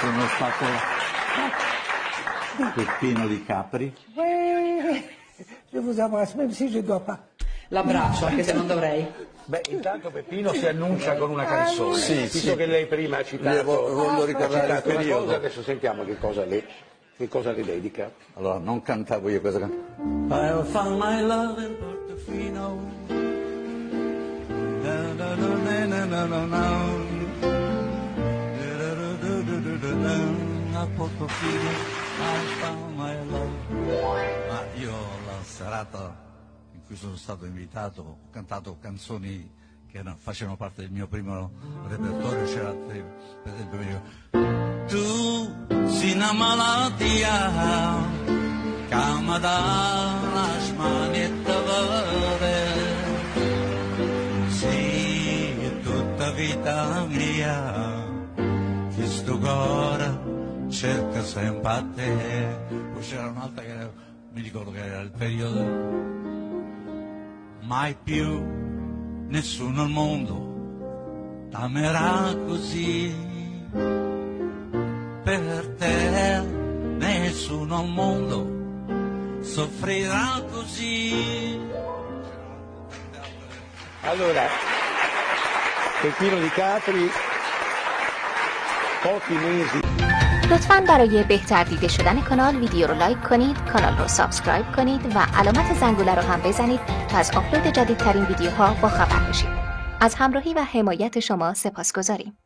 Sono stato Peppino di Capri. Ouais, je vous embrasse, même si je dois pas. L'abbraccio, anche se non dovrei. Beh, intanto Peppino si annuncia con una canzone. Sì, Visto sì. che lei prima ha citato, Io vo- voglio ha ricordare il citato una cosa, adesso sentiamo che cosa le, che cosa le dedica. Allora, non cantavo io questa canzone. Ma io la serata in cui sono stato invitato ho cantato canzoni che facevano parte del mio primo repertorio, c'era per esempio io. Tu sei una malattia Cama vita mia. Che sto cuore cerca sempre a te. Poi c'era un'altra che era- mi ricordo che era il periodo Mai più nessuno al mondo t'amerà così. Per te nessuno al mondo soffrirà così. Allora, Peppino di Capri, pochi mesi. لطفا برای بهتر دیده شدن کانال ویدیو رو لایک کنید کانال رو سابسکرایب کنید و علامت زنگوله رو هم بزنید تا از آپلود جدیدترین ویدیوها با خبر بشید. از همراهی و حمایت شما سپاس گذاریم